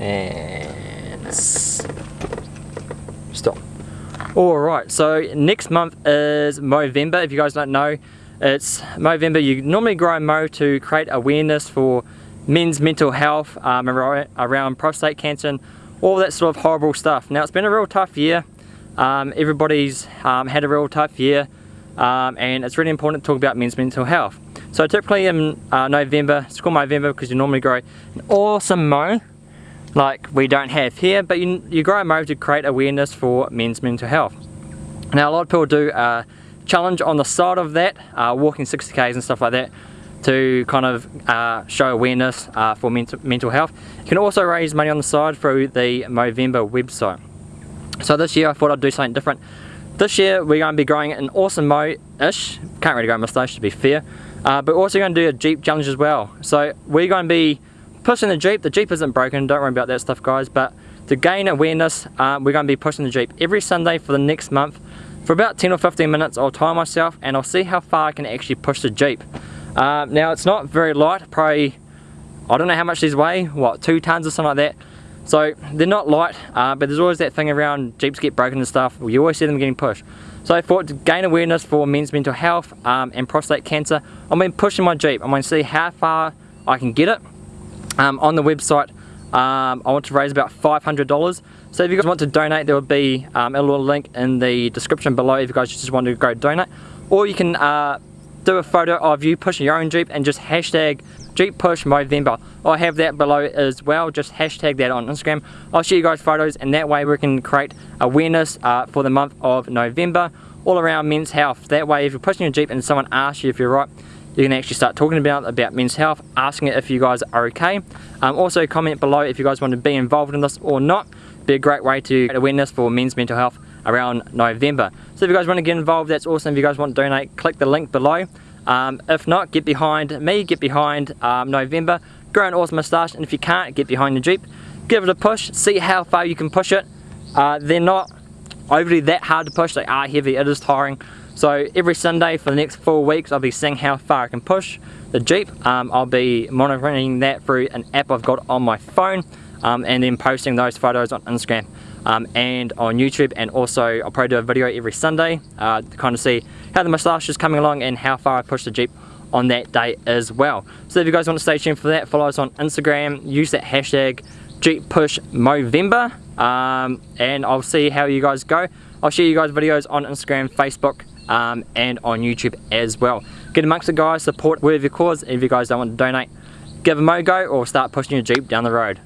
And stop. Alright, so next month is Movember. If you guys don't know, it's Movember. You normally grow Mo to create awareness for men's mental health um, around prostate cancer and all that sort of horrible stuff. Now it's been a real tough year. Um, everybody's um, had a real tough year um, and it's really important to talk about men's mental health. So typically in uh, November, it's called Movember because you normally grow an awesome mo like we don't have here, but you, you grow a mo to create awareness for men's mental health. Now a lot of people do a challenge on the side of that, uh, walking 60k's and stuff like that, to kind of uh, show awareness uh, for mental, mental health. You can also raise money on the side through the Movember website. So this year I thought I'd do something different. This year we're going to be growing an awesome mo-ish, can't really grow a moustache to be fair, uh, but also going to do a Jeep challenge as well. So we're going to be pushing the Jeep, the Jeep isn't broken, don't worry about that stuff guys, but to gain awareness uh, we're going to be pushing the Jeep every Sunday for the next month. For about 10 or 15 minutes I'll time myself and I'll see how far I can actually push the Jeep. Uh, now it's not very light, probably, I don't know how much these weigh, what, two tons or something like that. So they're not light, uh, but there's always that thing around Jeeps get broken and stuff, you always see them getting pushed. So I thought to gain awareness for men's mental health um, and prostate cancer, I'm going to pushing my Jeep. I'm going to see how far I can get it. Um, on the website, um, I want to raise about $500. So if you guys want to donate, there will be um, a little link in the description below if you guys just want to go donate. Or you can uh, do a photo of you pushing your own Jeep and just hashtag Jeep Push Movember. I have that below as well, just hashtag that on Instagram. I'll show you guys photos and that way we can create awareness uh, for the month of November all around men's health. That way if you're pushing your Jeep and someone asks you if you're right, you can actually start talking about about men's health, asking it if you guys are okay. Um, also comment below if you guys want to be involved in this or not. Be a great way to create awareness for men's mental health around November. So if you guys want to get involved, that's awesome. If you guys want to donate, click the link below. Um, if not, get behind me, get behind um, Movember, grow an awesome moustache, and if you can't, get behind the Jeep. Give it a push, see how far you can push it. Uh, they're not overly that hard to push, they are heavy, it is tiring. So every Sunday for the next four weeks, I'll be seeing how far I can push the Jeep. Um, I'll be monitoring that through an app I've got on my phone um, and then posting those photos on Instagram um, and on YouTube and also I'll probably do a video every Sunday uh, to kind of see how the moustache is coming along and how far I push the Jeep on that day as well. So if you guys want to stay tuned for that, follow us on Instagram, use that hashtag Jeep Push Movember um, and I'll see how you guys go. I'll share you guys videos on Instagram, Facebook um, and on YouTube as well. Get amongst the guys, support wherever your cause. If you guys don't want to donate, give a mo go or start pushing your Jeep down the road.